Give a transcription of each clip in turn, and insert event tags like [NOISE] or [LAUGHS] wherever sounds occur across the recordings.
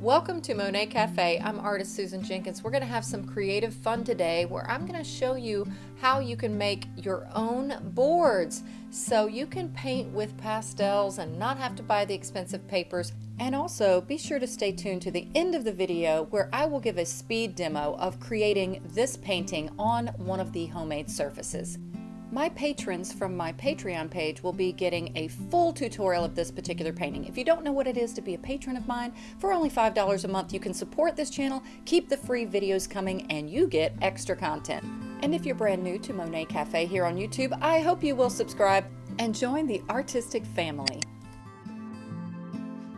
Welcome to Monet Cafe. I'm artist Susan Jenkins. We're going to have some creative fun today where I'm going to show you how you can make your own boards so you can paint with pastels and not have to buy the expensive papers. And also be sure to stay tuned to the end of the video where I will give a speed demo of creating this painting on one of the homemade surfaces. My patrons from my Patreon page will be getting a full tutorial of this particular painting. If you don't know what it is to be a patron of mine, for only $5 a month you can support this channel, keep the free videos coming, and you get extra content. And if you're brand new to Monet Cafe here on YouTube, I hope you will subscribe and join the artistic family.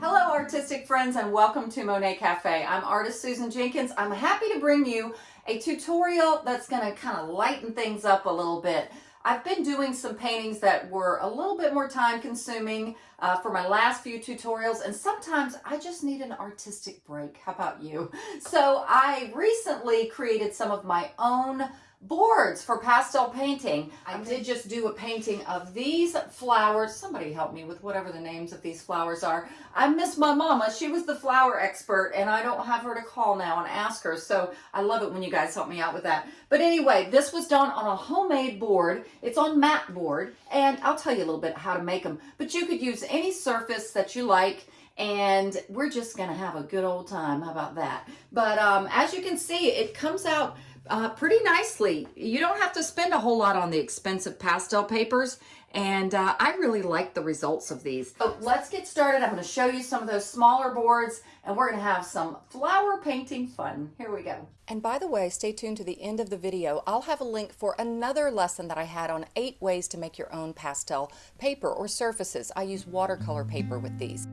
Hello artistic friends and welcome to Monet Cafe. I'm artist Susan Jenkins. I'm happy to bring you a tutorial that's going to kind of lighten things up a little bit. I've been doing some paintings that were a little bit more time consuming uh, for my last few tutorials and sometimes I just need an artistic break. How about you? So I recently created some of my own boards for pastel painting. I did just do a painting of these flowers. Somebody help me with whatever the names of these flowers are. I miss my mama. She was the flower expert and I don't have her to call now and ask her. So I love it when you guys help me out with that. But anyway, this was done on a homemade board. It's on mat board and I'll tell you a little bit how to make them. But you could use any surface that you like and we're just gonna have a good old time. How about that? But um, as you can see, it comes out uh, pretty nicely. You don't have to spend a whole lot on the expensive pastel papers and uh, I really like the results of these. So let's get started. I'm going to show you some of those smaller boards and we're going to have some flower painting fun. Here we go. And by the way, stay tuned to the end of the video. I'll have a link for another lesson that I had on eight ways to make your own pastel paper or surfaces. I use watercolor paper with these.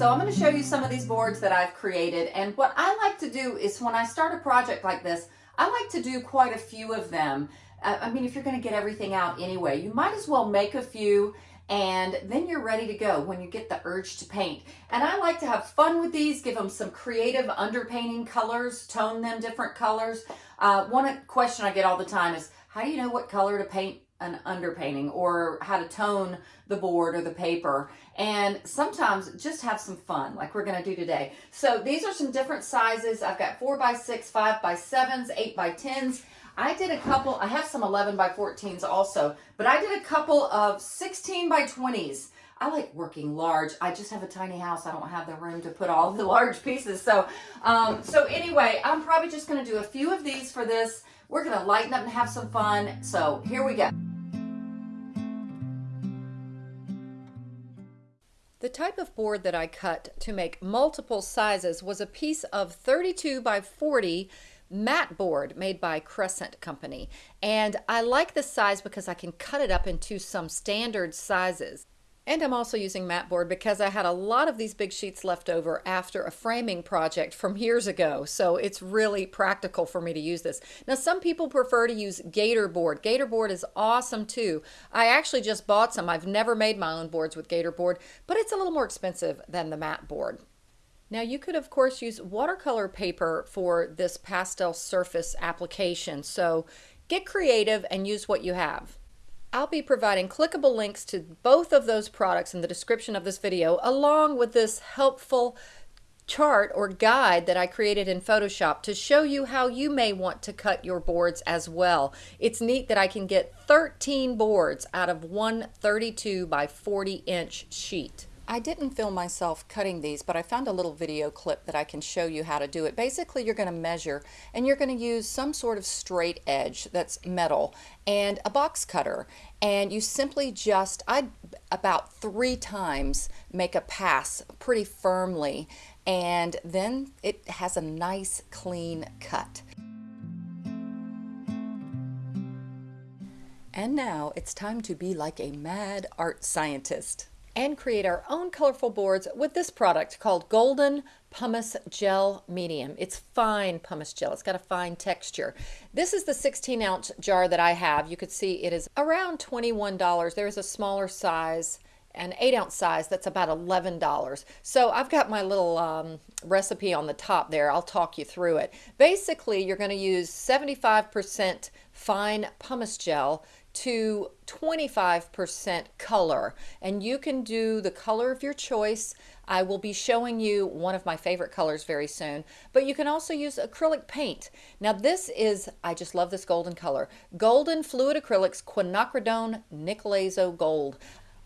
So I'm going to show you some of these boards that I've created and what I like to do is when I start a project like this, I like to do quite a few of them. Uh, I mean, if you're going to get everything out anyway, you might as well make a few and then you're ready to go when you get the urge to paint. And I like to have fun with these, give them some creative underpainting colors, tone them different colors. Uh, one question I get all the time is, how do you know what color to paint an underpainting or how to tone the board or the paper and sometimes just have some fun like we're going to do today so these are some different sizes i've got four by six five by sevens eight by tens i did a couple i have some 11 by 14s also but i did a couple of 16 by 20s I like working large. I just have a tiny house. I don't have the room to put all the large pieces. So, um, so anyway, I'm probably just going to do a few of these for this. We're going to lighten up and have some fun. So here we go. The type of board that I cut to make multiple sizes was a piece of 32 by 40 mat board made by Crescent Company. And I like this size because I can cut it up into some standard sizes. And I'm also using mat board because I had a lot of these big sheets left over after a framing project from years ago. So it's really practical for me to use this. Now some people prefer to use Gator board. Gator board is awesome too. I actually just bought some. I've never made my own boards with Gator board, but it's a little more expensive than the mat board. Now you could of course use watercolor paper for this pastel surface application. So get creative and use what you have. I'll be providing clickable links to both of those products in the description of this video, along with this helpful chart or guide that I created in Photoshop to show you how you may want to cut your boards as well. It's neat that I can get 13 boards out of one 32 by 40 inch sheet. I didn't film myself cutting these, but I found a little video clip that I can show you how to do it. Basically, you're going to measure and you're going to use some sort of straight edge that's metal and a box cutter. And you simply just, I about three times make a pass pretty firmly and then it has a nice clean cut. And now it's time to be like a mad art scientist and create our own colorful boards with this product called Golden Pumice Gel Medium. It's fine pumice gel. It's got a fine texture. This is the 16 ounce jar that I have. You could see it is around $21. There's a smaller size an 8 ounce size that's about $11. So I've got my little um, recipe on the top there. I'll talk you through it. Basically, you're going to use 75% fine pumice gel to 25% color and you can do the color of your choice. I will be showing you one of my favorite colors very soon, but you can also use acrylic paint. Now this is, I just love this golden color, Golden Fluid Acrylics Quinacridone Nickel Azo Gold.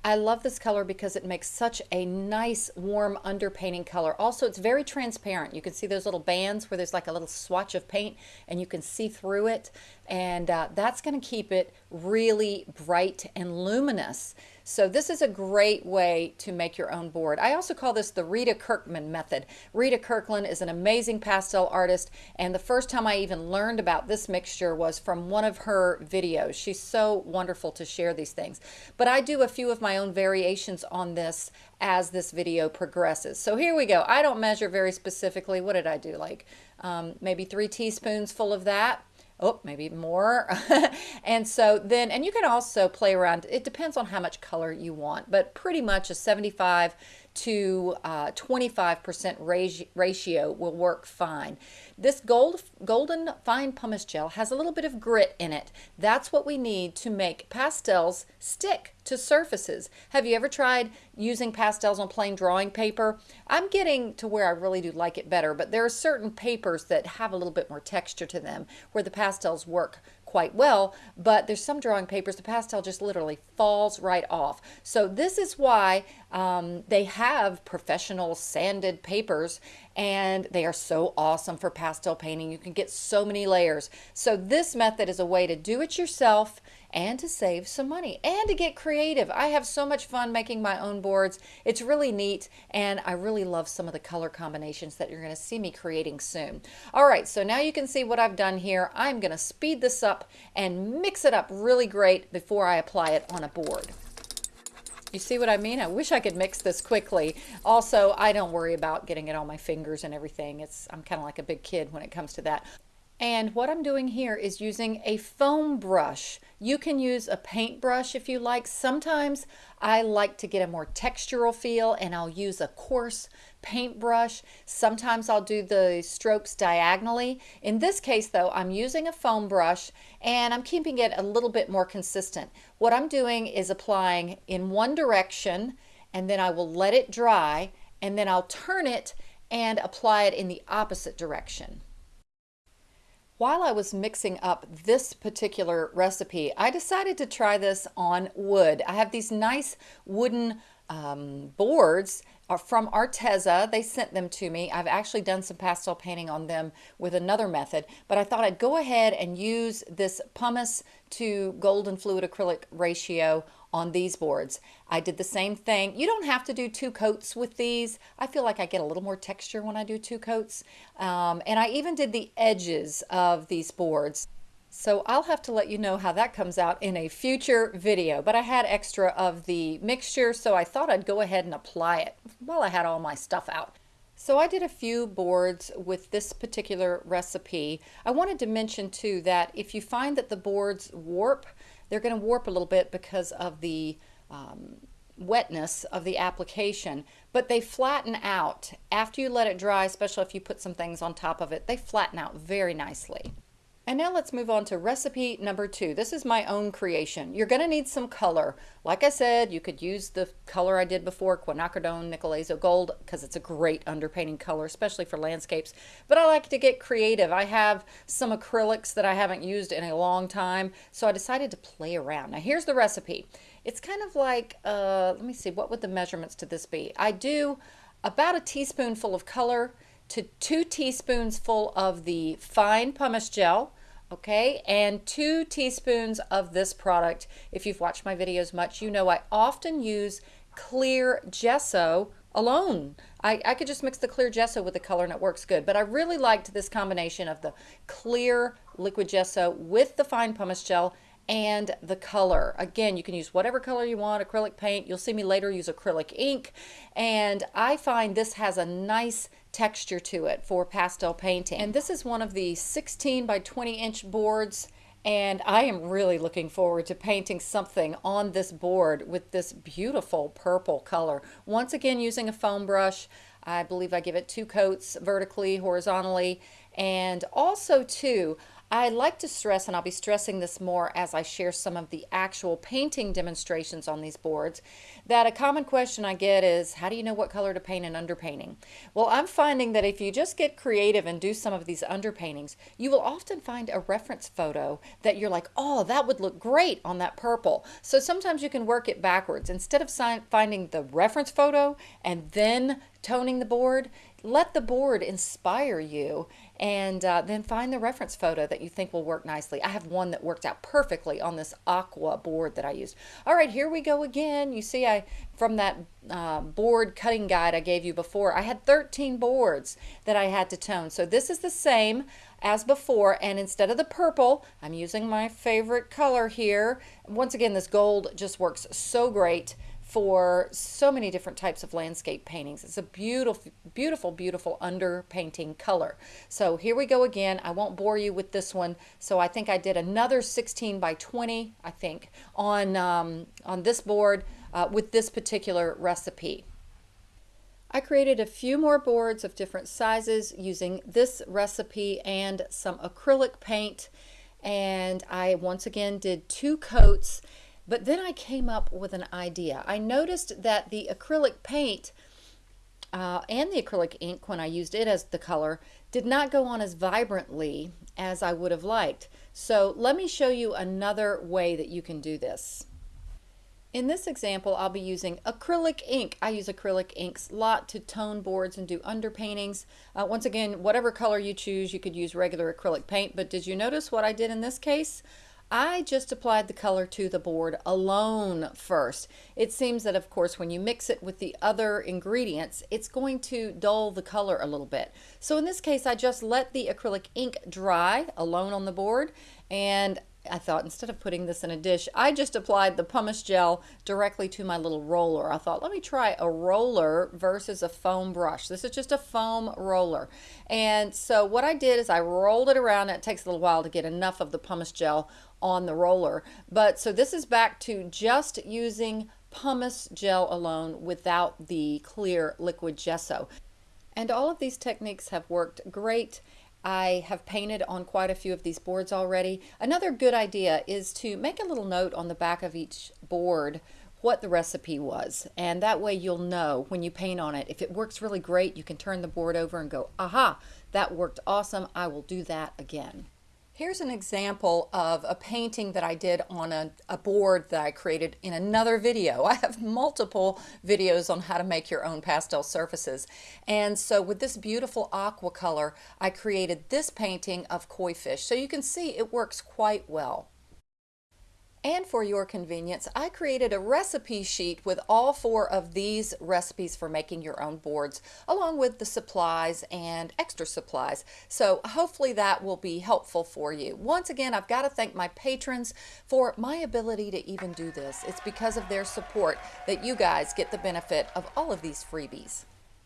I love this color because it makes such a nice warm underpainting color. Also, it's very transparent. You can see those little bands where there's like a little swatch of paint and you can see through it. And uh, that's going to keep it really bright and luminous. So this is a great way to make your own board. I also call this the Rita Kirkman method. Rita Kirkman is an amazing pastel artist and the first time I even learned about this mixture was from one of her videos. She's so wonderful to share these things. But I do a few of my own variations on this as this video progresses. So here we go. I don't measure very specifically. What did I do? Like um, maybe three teaspoons full of that oh, maybe more. [LAUGHS] and so then, and you can also play around. It depends on how much color you want, but pretty much a 75 to 25% uh, ratio will work fine. This gold, golden fine pumice gel has a little bit of grit in it. That's what we need to make pastels stick to surfaces. Have you ever tried using pastels on plain drawing paper? I'm getting to where I really do like it better, but there are certain papers that have a little bit more texture to them where the pastels work quite well, but there's some drawing papers, the pastel just literally falls right off. So this is why um, they have professional sanded papers and they are so awesome for pastel painting. You can get so many layers. So this method is a way to do it yourself and to save some money and to get creative. I have so much fun making my own boards. It's really neat and I really love some of the color combinations that you're going to see me creating soon. All right, so now you can see what I've done here. I'm going to speed this up and mix it up really great before I apply it on a board. You see what I mean? I wish I could mix this quickly. Also, I don't worry about getting it on my fingers and everything. It's I'm kind of like a big kid when it comes to that. And what I'm doing here is using a foam brush. You can use a paintbrush if you like. Sometimes I like to get a more textural feel and I'll use a coarse paintbrush. Sometimes I'll do the strokes diagonally. In this case though, I'm using a foam brush and I'm keeping it a little bit more consistent. What I'm doing is applying in one direction and then I will let it dry and then I'll turn it and apply it in the opposite direction. While I was mixing up this particular recipe, I decided to try this on wood. I have these nice wooden um, boards from Arteza. They sent them to me. I've actually done some pastel painting on them with another method, but I thought I'd go ahead and use this pumice to golden fluid acrylic ratio on these boards. I did the same thing. You don't have to do two coats with these. I feel like I get a little more texture when I do two coats. Um, and I even did the edges of these boards. So I'll have to let you know how that comes out in a future video. But I had extra of the mixture, so I thought I'd go ahead and apply it while I had all my stuff out. So I did a few boards with this particular recipe. I wanted to mention too that if you find that the boards warp, they're going to warp a little bit because of the um, wetness of the application, but they flatten out. After you let it dry, especially if you put some things on top of it, they flatten out very nicely. And now let's move on to recipe number two. This is my own creation. You're going to need some color. Like I said, you could use the color I did before, Quinacridone Nickel Azo Gold, because it's a great underpainting color, especially for landscapes. But I like to get creative. I have some acrylics that I haven't used in a long time, so I decided to play around. Now here's the recipe. It's kind of like, uh, let me see, what would the measurements to this be? I do about a teaspoonful of color, to two teaspoons full of the fine pumice gel, okay, and two teaspoons of this product. If you've watched my videos much, you know I often use clear gesso alone. I, I could just mix the clear gesso with the color and it works good, but I really liked this combination of the clear liquid gesso with the fine pumice gel and the color. Again, you can use whatever color you want, acrylic paint. You'll see me later use acrylic ink. And I find this has a nice texture to it for pastel painting. And this is one of the 16 by 20 inch boards and I am really looking forward to painting something on this board with this beautiful purple color. Once again using a foam brush, I believe I give it two coats vertically, horizontally, and also too, I like to stress, and I'll be stressing this more as I share some of the actual painting demonstrations on these boards, that a common question I get is, how do you know what color to paint in underpainting? Well, I'm finding that if you just get creative and do some of these underpaintings, you will often find a reference photo that you're like, oh, that would look great on that purple. So sometimes you can work it backwards. Instead of finding the reference photo and then toning the board, let the board inspire you and uh, then find the reference photo that you think will work nicely. I have one that worked out perfectly on this aqua board that I used. All right, here we go again. You see I from that uh, board cutting guide I gave you before, I had 13 boards that I had to tone. So this is the same as before and instead of the purple, I'm using my favorite color here. Once again, this gold just works so great for so many different types of landscape paintings. It's a beautiful, beautiful, beautiful underpainting color. So here we go again. I won't bore you with this one. So I think I did another 16 by 20, I think, on, um, on this board uh, with this particular recipe. I created a few more boards of different sizes using this recipe and some acrylic paint. And I once again did two coats but then I came up with an idea. I noticed that the acrylic paint uh, and the acrylic ink, when I used it as the color, did not go on as vibrantly as I would have liked. So let me show you another way that you can do this. In this example, I'll be using acrylic ink. I use acrylic inks a lot to tone boards and do underpaintings. Uh, once again, whatever color you choose, you could use regular acrylic paint, but did you notice what I did in this case? I just applied the color to the board alone first. It seems that of course when you mix it with the other ingredients it's going to dull the color a little bit. So in this case I just let the acrylic ink dry alone on the board and I thought instead of putting this in a dish, I just applied the pumice gel directly to my little roller. I thought, let me try a roller versus a foam brush. This is just a foam roller. And so what I did is I rolled it around. It takes a little while to get enough of the pumice gel on the roller. But so this is back to just using pumice gel alone without the clear liquid gesso. And all of these techniques have worked great I have painted on quite a few of these boards already. Another good idea is to make a little note on the back of each board what the recipe was. And that way you'll know when you paint on it. If it works really great you can turn the board over and go aha that worked awesome. I will do that again Here's an example of a painting that I did on a, a, board that I created in another video. [LAUGHS] I have multiple videos on how to make your own pastel surfaces. And so with this beautiful aqua color, I created this painting of koi fish. So you can see it works quite well. And for your convenience, I created a recipe sheet with all four of these recipes for making your own boards, along with the supplies and extra supplies. So hopefully that will be helpful for you. Once again, I've got to thank my patrons for my ability to even do this. It's because of their support that you guys get the benefit of all of these freebies.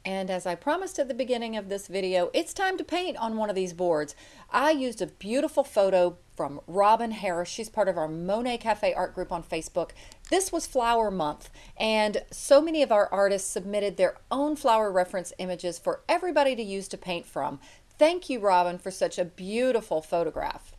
And as I promised at the beginning of this video, it's time to paint on one of these boards. I used a beautiful photo from Robin Harris. She's part of our Monet Cafe art group on Facebook. This was flower month and so many of our artists submitted their own flower reference images for everybody to use to paint from. Thank you, Robin, for such a beautiful photograph.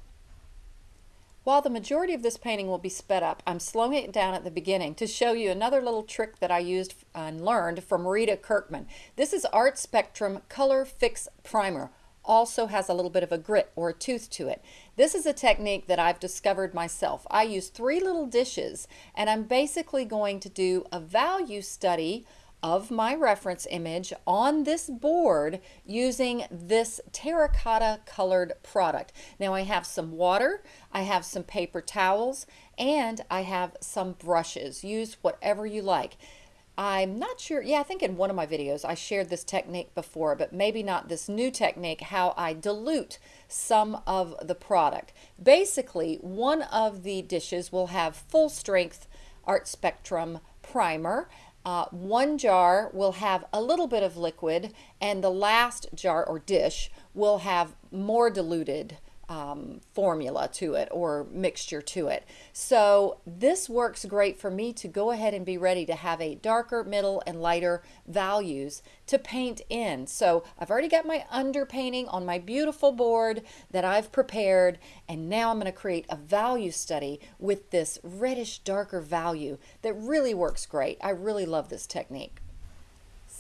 While the majority of this painting will be sped up, I'm slowing it down at the beginning to show you another little trick that I used and learned from Rita Kirkman. This is Art Spectrum Color Fix Primer. Also has a little bit of a grit or a tooth to it. This is a technique that I've discovered myself. I use three little dishes and I'm basically going to do a value study of my reference image on this board using this terracotta colored product. Now I have some water, I have some paper towels, and I have some brushes. Use whatever you like. I'm not sure, yeah, I think in one of my videos I shared this technique before, but maybe not this new technique, how I dilute some of the product. Basically, one of the dishes will have full strength Art Spectrum primer uh, one jar will have a little bit of liquid and the last jar or dish will have more diluted um, formula to it or mixture to it. So this works great for me to go ahead and be ready to have a darker, middle, and lighter values to paint in. So I've already got my underpainting on my beautiful board that I've prepared and now I'm going to create a value study with this reddish darker value that really works great. I really love this technique.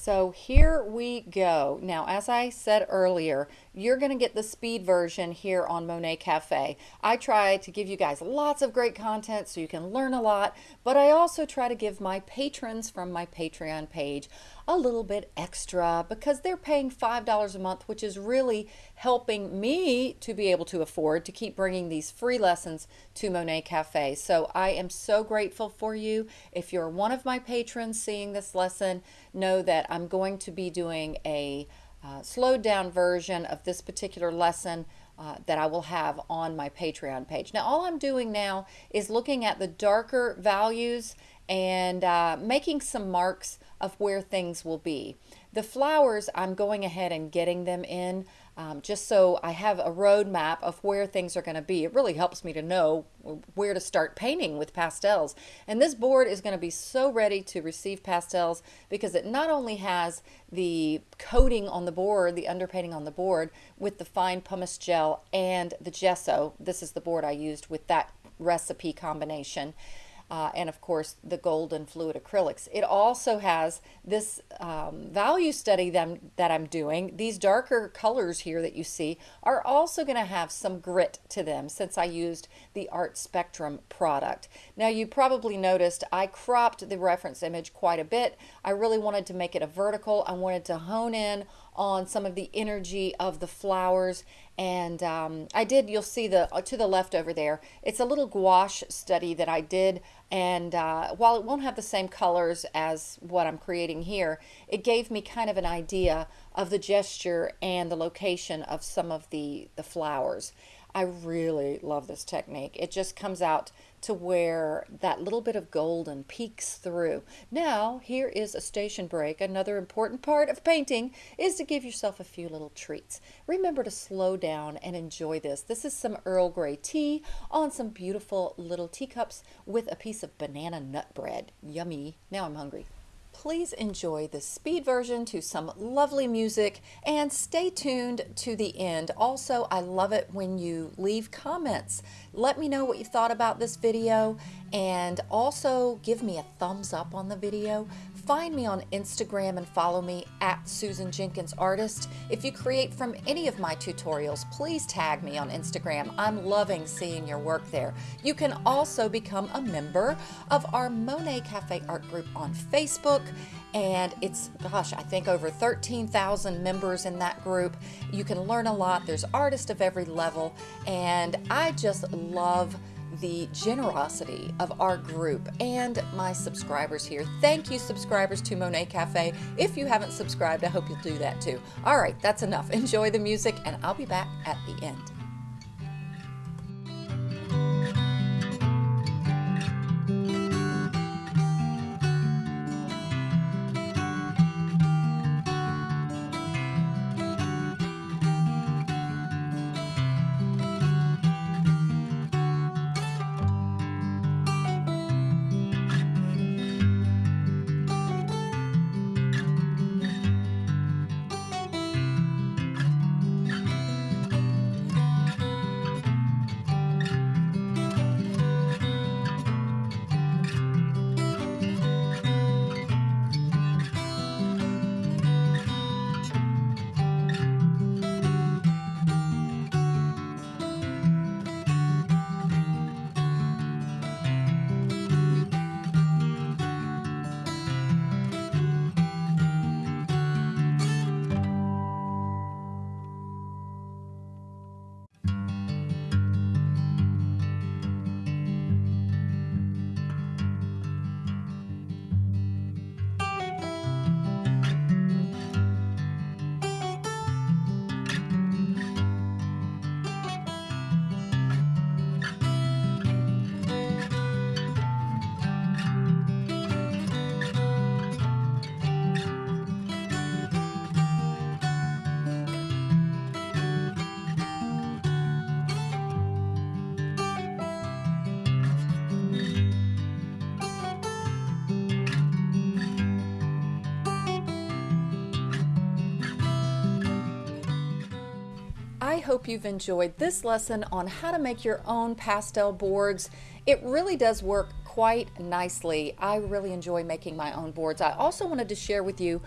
So here we go. Now, as I said earlier, you're going to get the speed version here on Monet Cafe. I try to give you guys lots of great content so you can learn a lot, but I also try to give my patrons from my Patreon page a little bit extra because they're paying $5 a month, which is really helping me to be able to afford to keep bringing these free lessons to Monet Cafe. So I am so grateful for you. If you're one of my patrons seeing this lesson, know that I'm going to be doing a uh, slowed down version of this particular lesson uh, that I will have on my Patreon page. Now all I'm doing now is looking at the darker values and uh, making some marks of where things will be. The flowers, I'm going ahead and getting them in um, just so I have a roadmap of where things are going to be. It really helps me to know where to start painting with pastels. And this board is going to be so ready to receive pastels because it not only has the coating on the board, the underpainting on the board with the fine pumice gel and the gesso. This is the board I used with that recipe combination uh, and of course the golden fluid acrylics. It also has this um, value study that that I'm doing. These darker colors here that you see are also going to have some grit to them since I used the Art Spectrum product. Now you probably noticed I cropped the reference image quite a bit. I really wanted to make it a vertical. I wanted to hone in on some of the energy of the flowers. And um, I did you'll see the uh, to the left over there it's a little gouache study that I did. And uh, while it won't have the same colors as what I'm creating here it gave me kind of an idea of the gesture and the location of some of the the flowers I really love this technique. It just comes out to where that little bit of golden peeks through. Now, here is a station break. Another important part of painting is to give yourself a few little treats. Remember to slow down and enjoy this. This is some Earl Grey tea on some beautiful little teacups with a piece of banana nut bread. Yummy. Now I'm hungry. Please enjoy the speed version to some lovely music and stay tuned to the end. Also, I love it when you leave comments. Let me know what you thought about this video and also give me a thumbs up on the video. Find me on Instagram and follow me at Susan Jenkins Artist. If you create from any of my tutorials, please tag me on Instagram. I'm loving seeing your work there. You can also become a member of our Monet Cafe Art Group on Facebook and it's gosh i think over 13,000 members in that group you can learn a lot there's artists of every level and i just love the generosity of our group and my subscribers here. Thank you, subscribers to Monet Cafe. If you haven't subscribed, I hope you'll do that too. All right, that's enough. [LAUGHS] Enjoy the music, and I'll be back at the end. Hope you've enjoyed this lesson on how to make your own pastel boards. It really does work quite nicely. I really enjoy making my own boards. I also wanted to share with you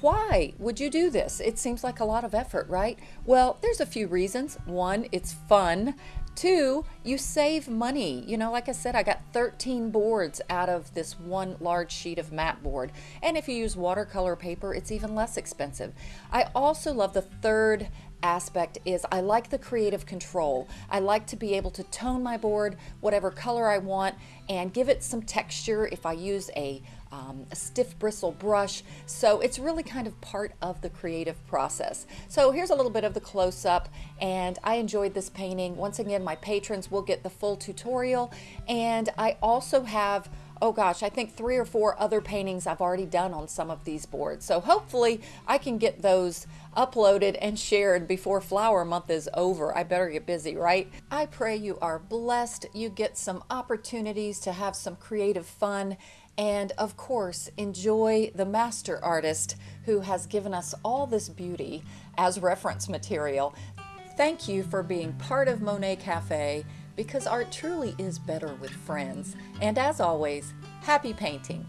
why would you do this? It seems like a lot of effort, right? Well, there's a few reasons. One, it's fun. Two, you save money. You know, like I said, I got 13 boards out of this one large sheet of mat board. And if you use watercolor paper, it's even less expensive. I also love the third aspect is I like the creative control. I like to be able to tone my board whatever color I want and give it some texture if I use a, um, a stiff bristle brush. So it's really kind of part of the creative process. So here's a little bit of the close-up and I enjoyed this painting. Once again, my patrons will get the full tutorial and I also have oh gosh, I think three or four other paintings I've already done on some of these boards. So hopefully I can get those uploaded and shared before flower month is over. I better get busy, right? I pray you are blessed. You get some opportunities to have some creative fun and of course enjoy the master artist who has given us all this beauty as reference material. Thank you for being part of Monet Cafe because art truly is better with friends. And as always, happy painting!